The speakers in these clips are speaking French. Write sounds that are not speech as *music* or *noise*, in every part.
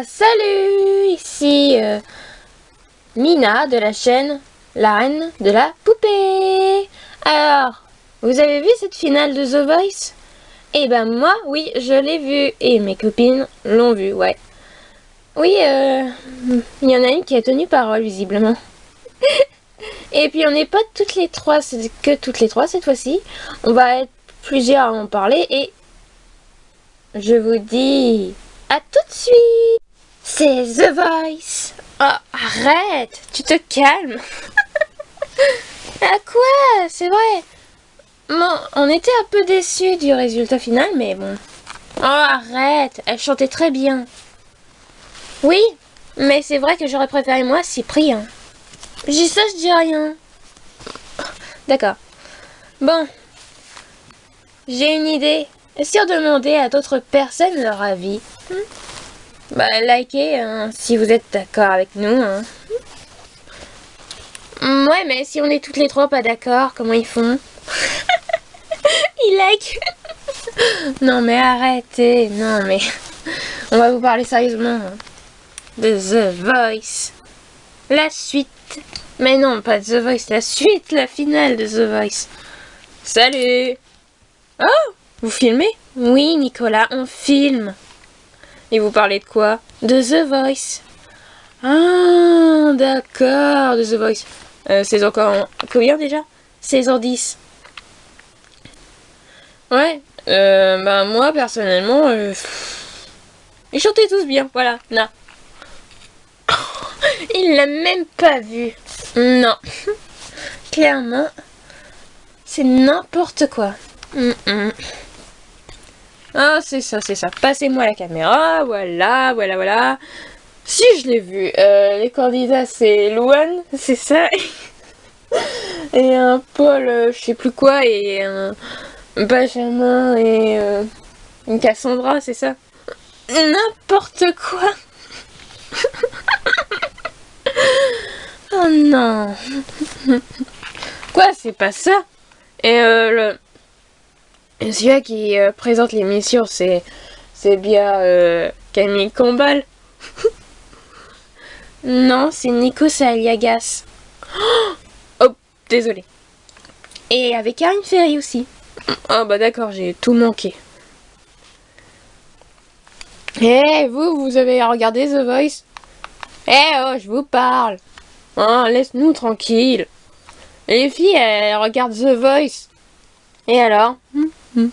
Salut Ici euh, Mina de la chaîne La Reine de la Poupée. Alors, vous avez vu cette finale de The Voice? Eh ben moi, oui, je l'ai vue. Et mes copines l'ont vue, ouais. Oui, euh, il y en a une qui a tenu parole, visiblement. *laughs* Et puis on n'est pas toutes les trois, c'est que toutes les trois cette fois-ci. On va être plusieurs à en parler et je vous dis à tout de suite. C'est The Voice. Oh, arrête, tu te calmes. *laughs* à quoi? C'est vrai. Bon, on était un peu déçus du résultat final, mais bon. Oh, arrête, elle chantait très bien. Oui, mais c'est vrai que j'aurais préféré moi Cyprien. Dis ça, je dis rien. D'accord. Bon. J'ai une idée. Si on demandait à d'autres personnes leur avis hmm? Bah, likez hein, si vous êtes d'accord avec nous. Hein. Ouais, mais si on est toutes les trois pas d'accord, comment ils font? *laughs* Ils like *laughs* Non, mais arrêtez. Non, mais... *laughs* On va vous parler sérieusement. Hein. De The Voice. La suite. Mais non, pas The Voice, la suite, la finale de The Voice. Salut Oh Vous filmez? Oui, Nicolas, on filme. Et vous parlez de quoi? De The Voice. Ah, d'accord, de The Voice. Euh, saison encore combien déjà? Saison 10. Ouais, euh, bah moi personnellement, euh, ils chantaient tous bien, voilà, non. *laughs* Il l'a même pas vu. Non. *laughs* Clairement, c'est n'importe quoi. Ah, c'est ça, c'est ça. Passez-moi la caméra, voilà, voilà, voilà. Si, je l'ai vu. Euh, les candidats, c'est Louane, c'est ça. *laughs* et un Paul, euh, je sais plus quoi, et un Benjamin, et euh, une Cassandra, c'est ça. N'importe quoi. *laughs* oh non. *laughs* quoi, c'est pas ça? Et le... Celui-là qui euh, présente l'émission, c'est c'est bien euh, Camille Combal. *laughs* non, c'est Nico Saliagas. oh, désolé. Et avec Karine Ferry aussi. Oh bah d'accord, j'ai tout manqué. Eh, vous, vous avez regardé The Voice? Eh oh, je vous parle. Hein, laisse-nous tranquille. Les filles, elles regardent The Voice. Et alors? Hmm, hmm.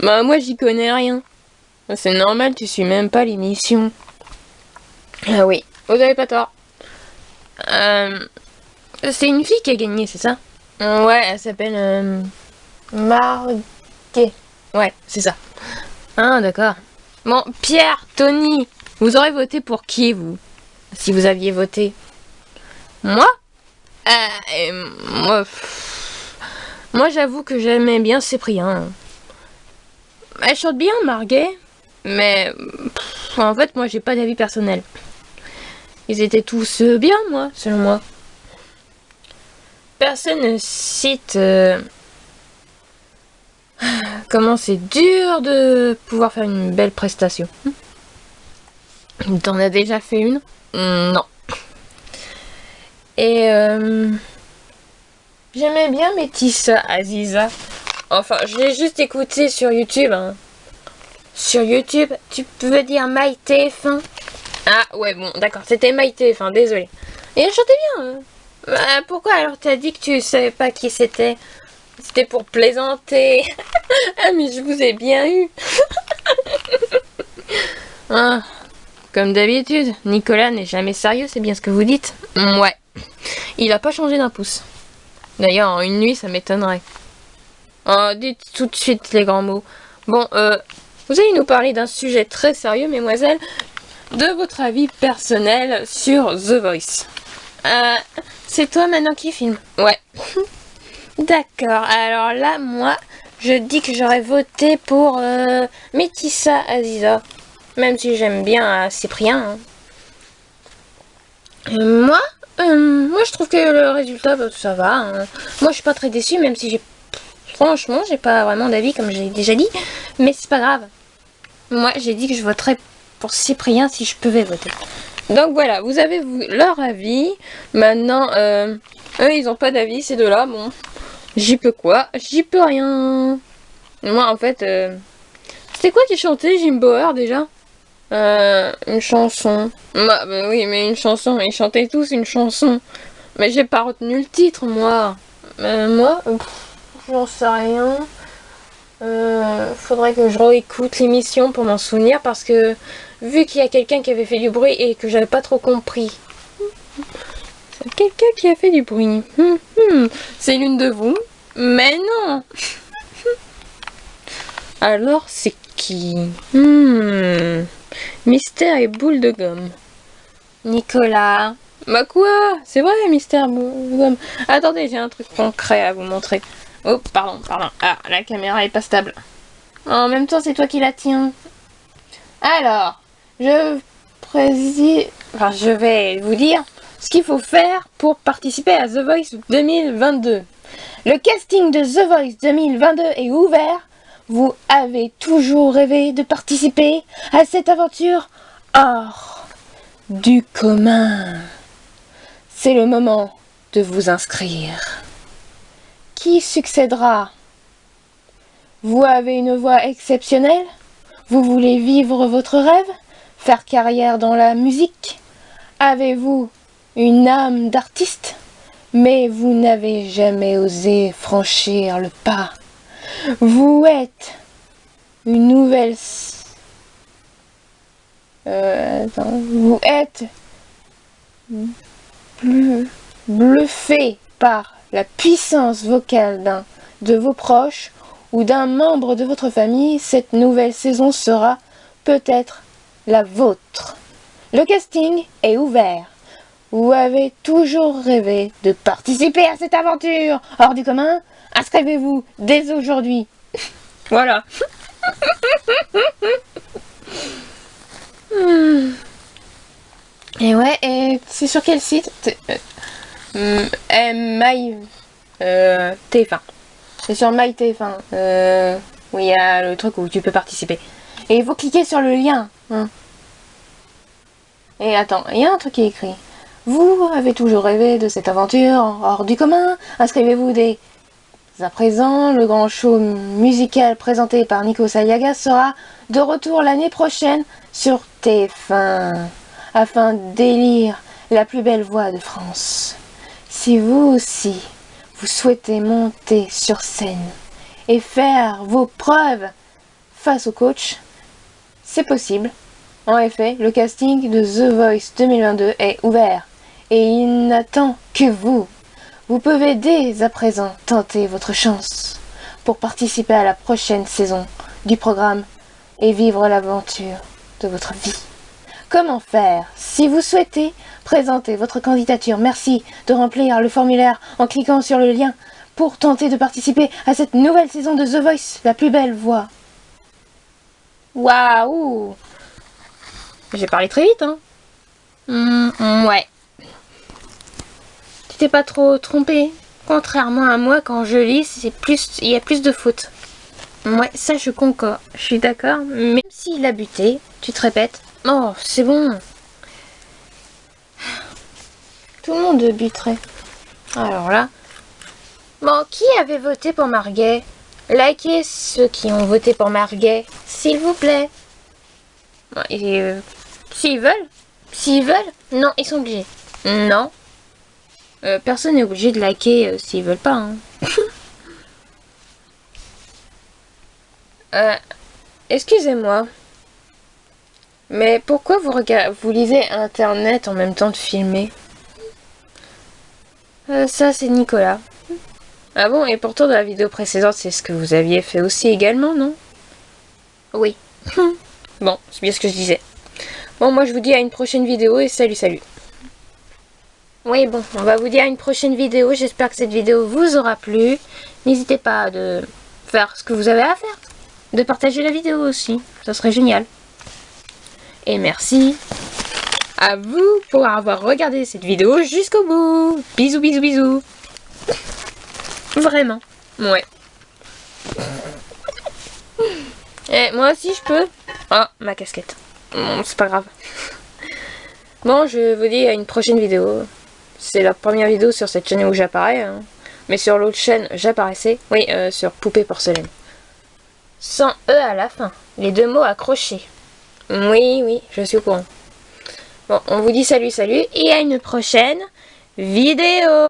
Bah moi j'y connais rien. C'est normal, tu suis même pas l'émission. Ah oui, vous avez pas tort. Euh, c'est une fille qui a gagné, c'est ça? Ouais, elle s'appelle euh, Marguet. Ouais, c'est ça. Ah d'accord. Bon, Pierre, Tony, vous aurez voté pour qui, vous? Si vous aviez voté Moi? Euh, Moi, moi j'avoue que j'aimais bien Cyprien. Elle chante bien, Marguet, mais en fait, moi, j'ai pas d'avis personnel. Ils étaient tous euh, bien, moi, selon moi. Personne ne cite... Euh, *sighs* Comment c'est dur de pouvoir faire une belle prestation. T'en as déjà fait une? Non. Et euh, j'aimais bien Métis Aziza. Enfin, je l'ai juste écouté sur YouTube. Hein. Sur YouTube, tu peux dire MyTF1 Ah ouais, bon, d'accord, c'était MyTF1, désolé. Et elle chantait bien. Hein. Bah, pourquoi alors t'as dit que tu savais pas qui c'était? C'était pour plaisanter. *laughs* ah, mais je vous ai bien eu. *laughs* ah, comme d'habitude, Nicolas n'est jamais sérieux, c'est bien ce que vous dites Ouais. Il a pas changé d'un pouce. D'ailleurs, en une nuit, ça m'étonnerait. Oh, dites tout de suite les grands mots. Bon, euh, vous allez nous parler d'un sujet très sérieux, mesdemoiselles. De votre avis personnel sur The Voice. Euh, c'est toi maintenant qui filme? Ouais. *laughs* D'accord, alors là, moi, je dis que j'aurais voté pour euh, Métissa Aziza. Même si j'aime bien euh, Cyprien. Hein. Euh, moi je trouve que le résultat, bah, ça va. Hein. Moi, je suis pas très déçue, même si j'ai... Franchement, j'ai pas vraiment d'avis, comme j'ai déjà dit. Mais c'est pas grave. Moi, j'ai dit que je voterais pour Cyprien si je pouvais voter. Donc voilà, vous avez leur avis. Maintenant, euh, eux, ils ont pas d'avis, ces deux-là. Bon, j'y peux quoi? J'y peux rien. Moi, en fait, euh, c'était quoi qui chantait Jim Bauer déjà? Euh, Une chanson. Bah, bah, oui, mais une chanson. Ils chantaient tous une chanson. Mais j'ai pas retenu le titre, moi. moi, j'en sais rien. Euh, faudrait que je réécoute l'émission pour m'en souvenir parce que vu qu'il y a quelqu'un qui avait fait du bruit et que j'avais pas trop compris. Quelqu'un qui a fait du bruit. Hum, hum. C'est l'une de vous Mais non *laughs* Alors c'est qui? Hmm. Mystère et boule de gomme. Nicolas. Bah quoi? C'est vrai, mystère boule de gomme. Attendez, j'ai un truc concret à vous montrer. Oh, pardon, pardon. Ah, la caméra est pas stable. En même temps, c'est toi qui la tiens. Alors, je. Enfin, je vais vous dire ce qu'il faut faire pour participer à The Voice 2022. Le casting de The Voice 2022 est ouvert. Vous avez toujours rêvé de participer à cette aventure hors du commun. C'est le moment de vous inscrire. Qui succédera? Vous avez une voix exceptionnelle Vous voulez vivre votre rêve Faire carrière dans la musique Avez-vous une âme d'artiste? Mais vous n'avez jamais osé franchir le pas. Vous êtes une nouvelle... Euh, vous êtes bluffé par la puissance vocale d'un de vos proches ou d'un membre de votre famille, cette nouvelle saison sera peut-être la vôtre. Le casting est ouvert. Vous avez toujours rêvé de participer à cette aventure hors du commun Inscrivez-vous dès aujourd'hui. *laughs* voilà. Et ouais, et c'est sur quel site euh, My euh, TF1. C'est sur My TF1. Euh, où il y a le truc où tu peux participer. Et il faut cliquer sur le lien. Hein. Et attends, il y a un truc qui est écrit. Vous avez toujours rêvé de cette aventure hors du commun Inscrivez-vous dès à présent. Le grand show musical présenté par Nico Sayaga sera de retour l'année prochaine sur TF1 afin d'élire la plus belle voix de France. Si vous aussi, vous souhaitez monter sur scène et faire vos preuves face au coach, c'est possible. En effet, le casting de The Voice 2022 est ouvert et il n'attend que vous. Vous pouvez dès à présent tenter votre chance pour participer à la prochaine saison du programme et vivre l'aventure de votre vie. Comment faire Si vous souhaitez présenter votre candidature, merci de remplir le formulaire en cliquant sur le lien pour tenter de participer à cette nouvelle saison de The Voice, la plus belle voix. Waouh J'ai parlé très vite, hein? Mmh, Ouais. Pas trop trompé Contrairement à moi, quand je lis, c'est plus, il y a plus de fautes. Ouais, ça je concorde, je suis d'accord. Même s'il a buté, tu te répètes, Oh, c'est bon. Tout le monde buterait. Alors là. Bon, qui avait voté pour Marguet? Likez ceux qui ont voté pour Marguet, s'il vous plaît. Euh, s'ils veulent? S'ils veulent? Non, ils sont obligés. Non. Euh, personne n'est obligé de liker euh, s'ils veulent pas. Hein. *laughs* Excusez-moi. Mais pourquoi vous, vous lisez Internet en même temps de filmer? Euh, Ça, c'est Nicolas. Ah bon, et pourtant dans la vidéo précédente, c'est ce que vous aviez fait aussi également, non? Oui. *laughs* bon, c'est bien ce que je disais. Bon, moi je vous dis à une prochaine vidéo et salut, salut. Oui, bon, on va vous dire à une prochaine vidéo. J'espère que cette vidéo vous aura plu. N'hésitez pas de faire ce que vous avez à faire. De partager la vidéo aussi. Ça serait génial. Et merci à vous pour avoir regardé cette vidéo jusqu'au bout. Bisous, bisous, bisous. Vraiment. Ouais. Et moi aussi je peux. Oh, ma casquette. C'est pas grave. Bon, je vous dis à une prochaine vidéo. C'est la première vidéo sur cette chaîne où j'apparais. Hein. Mais sur l'autre chaîne, j'apparaissais. Oui, euh, sur Poupée Porcelaine. Sans E à la fin. Les deux mots accrochés. Oui, oui, je suis au courant. Bon, on vous dit salut, salut. Et à une prochaine vidéo